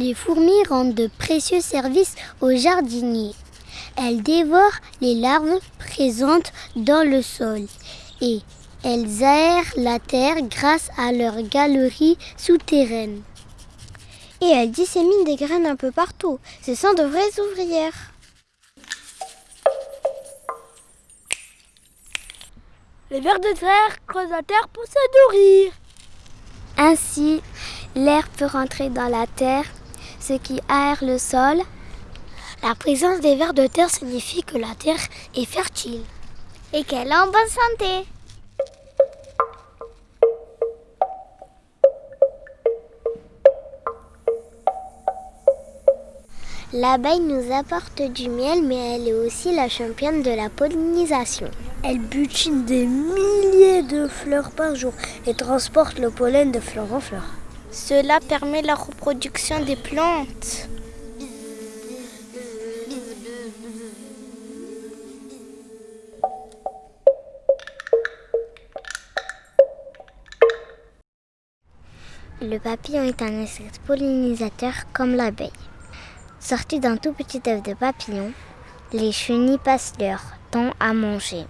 Les fourmis rendent de précieux services aux jardiniers. Elles dévorent les larves présentes dans le sol et elles aèrent la terre grâce à leurs galeries souterraines. Et elles disséminent des graines un peu partout. Ce sont de vraies ouvrières. Les vers de terre creusent la terre pour se nourrir. Ainsi, l'air peut rentrer dans la terre, ce qui aère le sol. La présence des vers de terre signifie que la terre est fertile et qu'elle est en bonne santé. L'abeille nous apporte du miel, mais elle est aussi la championne de la pollinisation. Elle butine des milliers de fleurs par jour et transporte le pollen de fleur en fleur. Cela permet la reproduction des plantes. Le papillon est un insecte pollinisateur comme l'abeille. Sorties d'un tout petit œuf de papillon, les chenilles passent leur temps à manger.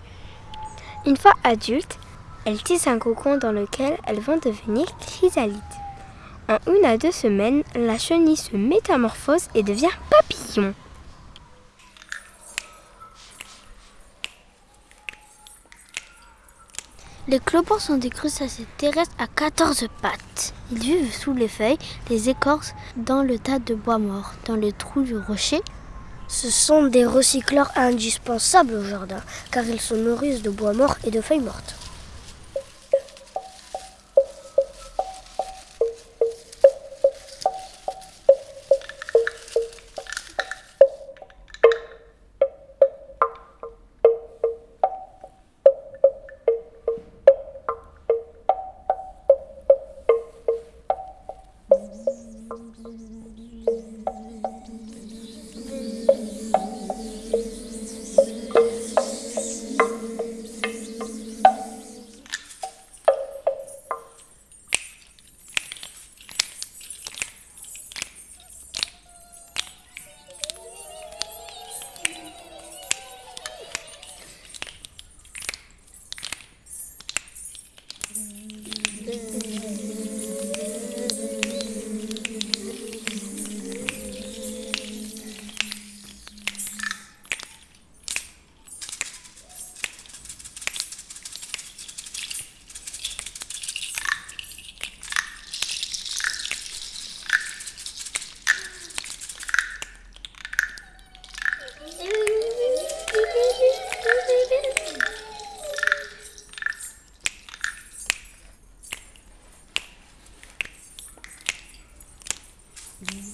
Une fois adultes, elles tissent un cocon dans lequel elles vont devenir chrysalides. En une à deux semaines, la chenille se métamorphose et devient papillon. Les clopons sont des crustacés terrestres à 14 pattes. Ils vivent sous les feuilles, les écorces, dans le tas de bois mort, dans les trous du rocher. Ce sont des recycleurs indispensables au jardin, car ils se nourrissent de bois mort et de feuilles mortes. Mm-hmm.